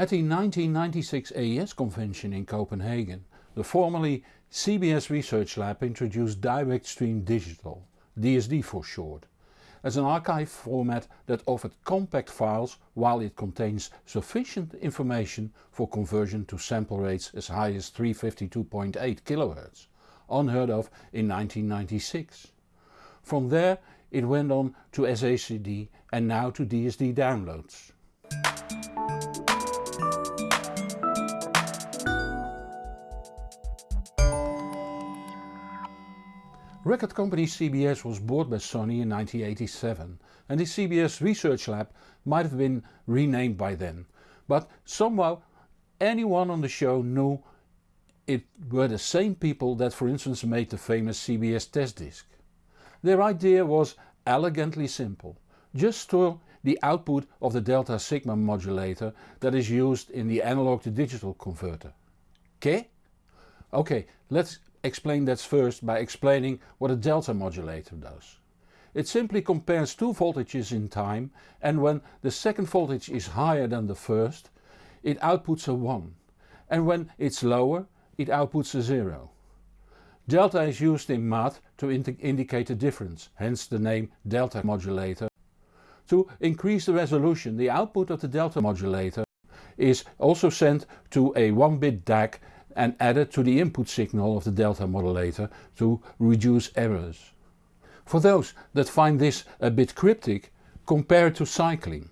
At the 1996 AES convention in Copenhagen, the formerly CBS Research Lab introduced Direct Stream Digital, DSD for short, as an archive format that offered compact files while it contains sufficient information for conversion to sample rates as high as 352.8 kHz, unheard of in 1996. From there it went on to SACD and now to DSD downloads. Record company CBS was bought by Sony in 1987 and the CBS Research Lab might have been renamed by then, but somehow anyone on the show knew it were the same people that for instance made the famous CBS test disc. Their idea was elegantly simple, just store the output of the delta sigma modulator that is used in the analog to digital converter. Okay? Ok, let's explain that first by explaining what a delta modulator does. It simply compares two voltages in time and when the second voltage is higher than the first it outputs a 1 and when it's lower it outputs a 0. Delta is used in math to indicate a difference, hence the name delta modulator. To increase the resolution the output of the delta modulator is also sent to a 1 bit DAC and added to the input signal of the delta modulator to reduce errors. For those that find this a bit cryptic, compare it to cycling.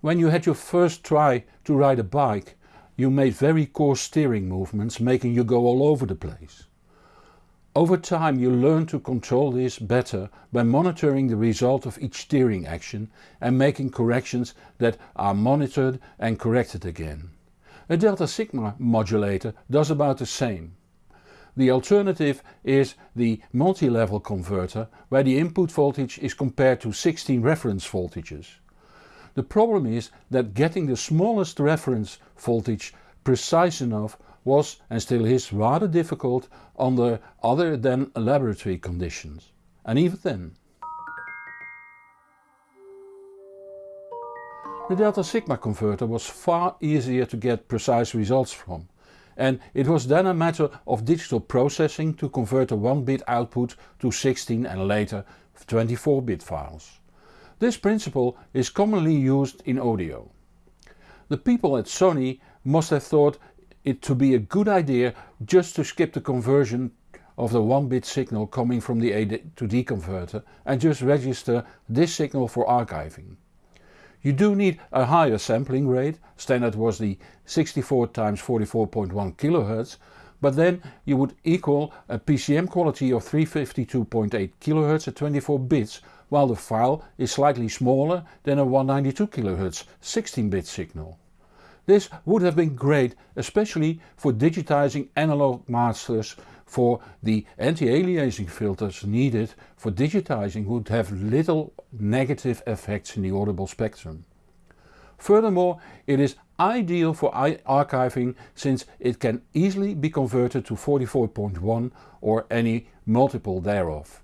When you had your first try to ride a bike you made very coarse steering movements making you go all over the place. Over time you learn to control this better by monitoring the result of each steering action and making corrections that are monitored and corrected again. A delta sigma modulator does about the same. The alternative is the multi-level converter where the input voltage is compared to 16 reference voltages. The problem is that getting the smallest reference voltage precise enough was and still is rather difficult under other than laboratory conditions. And even then. The delta sigma converter was far easier to get precise results from and it was then a matter of digital processing to convert a 1 bit output to 16 and later 24 bit files. This principle is commonly used in audio. The people at Sony must have thought it to be a good idea just to skip the conversion of the 1 bit signal coming from the A to D converter and just register this signal for archiving. You do need a higher sampling rate, standard was the 64 x 44.1 kHz, but then you would equal a PCM quality of 352.8 kHz at 24 bits while the file is slightly smaller than a 192 kHz 16 bit signal. This would have been great especially for digitizing analog masters for the anti-aliasing filters needed for digitizing would have little negative effects in the audible spectrum. Furthermore it is ideal for archiving since it can easily be converted to 44.1 or any multiple thereof.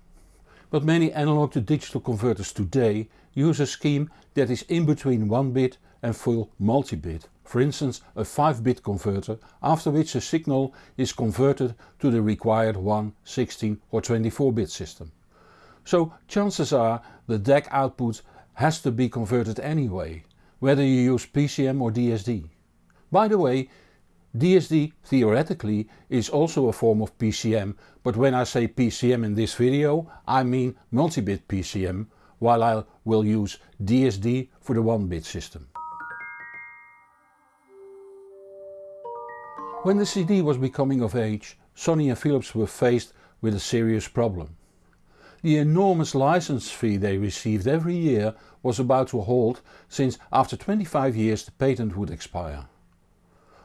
But many analog to digital converters today use a scheme that is in between 1 bit and full multi-bit, for instance a 5 bit converter after which the signal is converted to the required 1, 16 or 24 bit system. So chances are the DAC output has to be converted anyway, whether you use PCM or DSD. By the way DSD theoretically is also a form of PCM but when I say PCM in this video I mean multi-bit PCM while I will use DSD for the 1-bit system. When the CD was becoming of age Sony and Philips were faced with a serious problem. The enormous license fee they received every year was about to halt since after 25 years the patent would expire.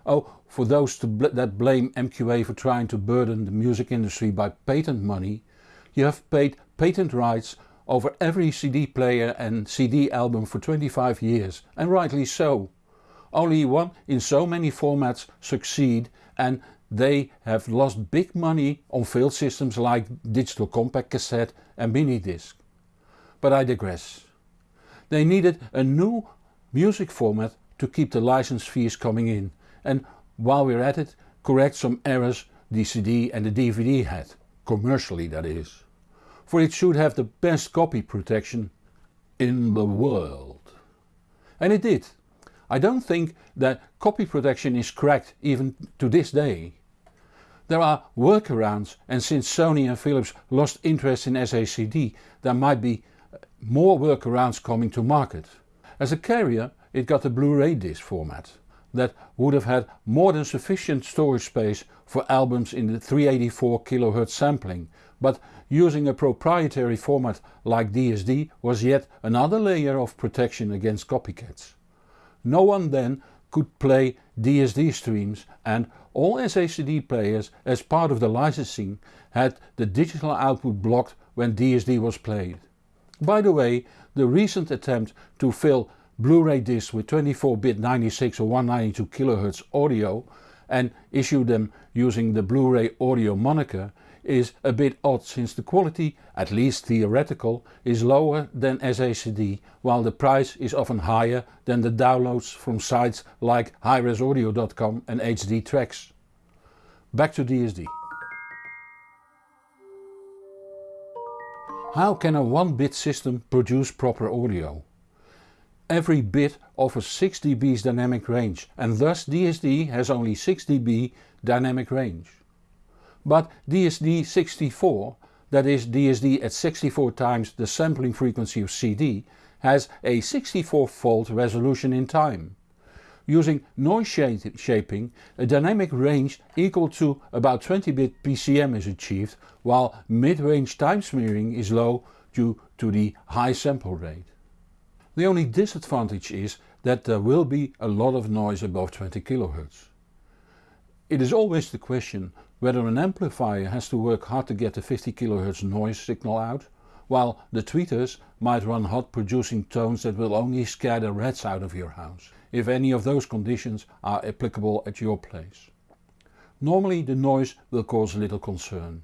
Oh, for those bl that blame MQA for trying to burden the music industry by patent money, you have paid patent rights over every CD player and CD album for 25 years and rightly so. Only one in so many formats succeed and they have lost big money on failed systems like digital compact cassette and mini disc. But I digress. They needed a new music format to keep the license fees coming in and while we're at it correct some errors the CD and the DVD had, commercially that is. For it should have the best copy protection in the world. And it did. I don't think that copy protection is cracked even to this day. There are workarounds and since Sony and Philips lost interest in SACD there might be uh, more workarounds coming to market. As a carrier it got the Blu-ray disc format that would have had more than sufficient storage space for albums in the 384 kHz sampling but using a proprietary format like DSD was yet another layer of protection against copycats. No one then could play DSD streams and all SACD players as part of the licensing had the digital output blocked when DSD was played. By the way, the recent attempt to fill Blu-ray discs with 24-bit 96 or 192 kHz audio and issue them using the Blu-ray audio moniker is a bit odd since the quality, at least theoretical, is lower than SACD while the price is often higher than the downloads from sites like highresaudio.com and HD Tracks. Back to DSD. How can a 1-bit system produce proper audio? Every bit offers 6 dB's dynamic range and thus DSD has only 6 dB dynamic range. But DSD64, that is DSD at 64 times the sampling frequency of CD, has a 64 fold resolution in time. Using noise shaping a dynamic range equal to about 20 bit PCM is achieved while mid-range time smearing is low due to the high sample rate. The only disadvantage is that there will be a lot of noise above 20 kHz. It is always the question whether an amplifier has to work hard to get the 50 kHz noise signal out, while the tweeters might run hot producing tones that will only scare the rats out of your house, if any of those conditions are applicable at your place. Normally the noise will cause little concern.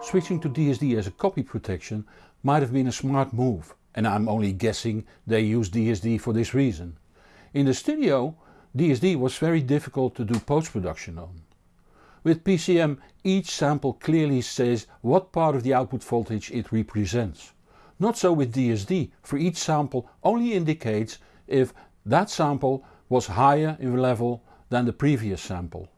Switching to DSD as a copy protection might have been a smart move and I'm only guessing they use DSD for this reason. In the studio DSD was very difficult to do post-production on. With PCM each sample clearly says what part of the output voltage it represents. Not so with DSD, for each sample only indicates if that sample was higher in level than the previous sample.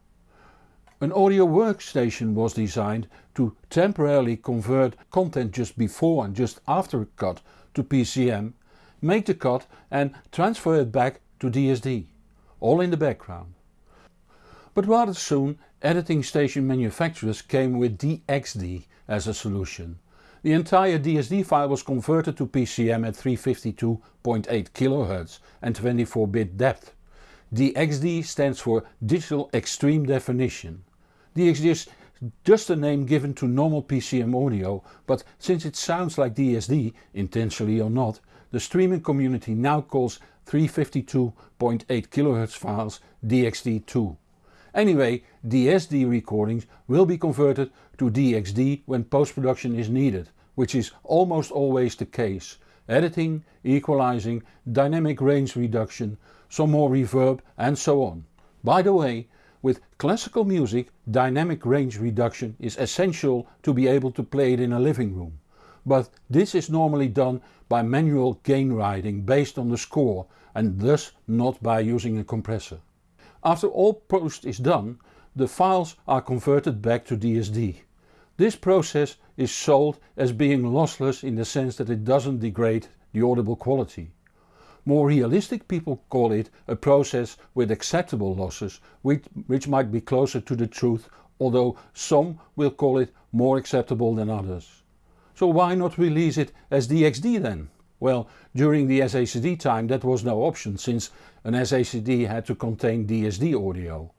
An audio workstation was designed to temporarily convert content just before and just after a cut to PCM, make the cut and transfer it back to DSD, all in the background. But rather soon editing station manufacturers came with DXD as a solution. The entire DSD file was converted to PCM at 352.8 kHz and 24-bit depth. DXD stands for Digital Extreme Definition. DXD is just a name given to normal PCM audio but since it sounds like DSD, intentionally or not, the streaming community now calls 352.8 kHz files DXD2. Anyway, DSD recordings will be converted to DXD when post-production is needed, which is almost always the case. Editing, equalizing, dynamic range reduction, some more reverb and so on. By the way, with classical music dynamic range reduction is essential to be able to play it in a living room. But this is normally done by manual gain riding based on the score and thus not by using a compressor. After all post is done the files are converted back to DSD. This process is sold as being lossless in the sense that it doesn't degrade the audible quality. More realistic people call it a process with acceptable losses which, which might be closer to the truth although some will call it more acceptable than others. So why not release it as DXD then? Well, during the SACD time that was no option since an SACD had to contain DSD audio.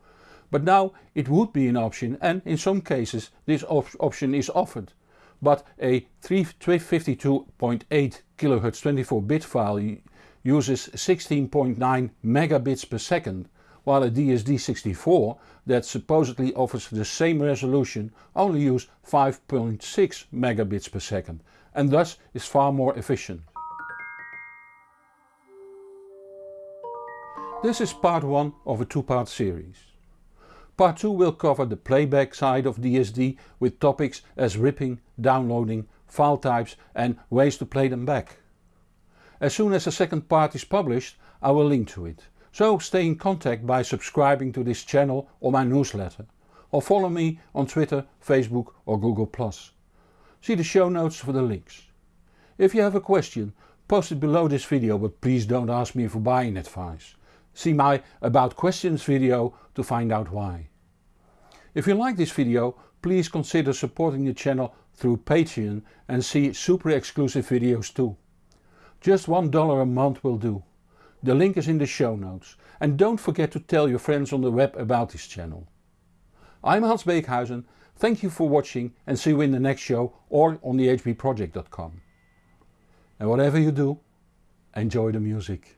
But now it would be an option and in some cases this op option is offered. But a 352.8 kHz 24 bit file uses 16.9 megabits per second while a DSD64 that supposedly offers the same resolution only uses 5.6 megabits per second and thus is far more efficient. This is part 1 of a two-part series. Part 2 will cover the playback side of DSD with topics as ripping, downloading, file types and ways to play them back. As soon as the second part is published I will link to it so stay in contact by subscribing to this channel or my newsletter or follow me on Twitter, Facebook or Google+. See the show notes for the links. If you have a question post it below this video but please don't ask me for buying advice. See my about questions video to find out why. If you like this video please consider supporting the channel through Patreon and see super exclusive videos too. Just $1 a month will do. The link is in the show notes and don't forget to tell your friends on the web about this channel. I'm Hans Beekhuizen, thank you for watching and see you in the next show or on thehbproject.com. And whatever you do, enjoy the music.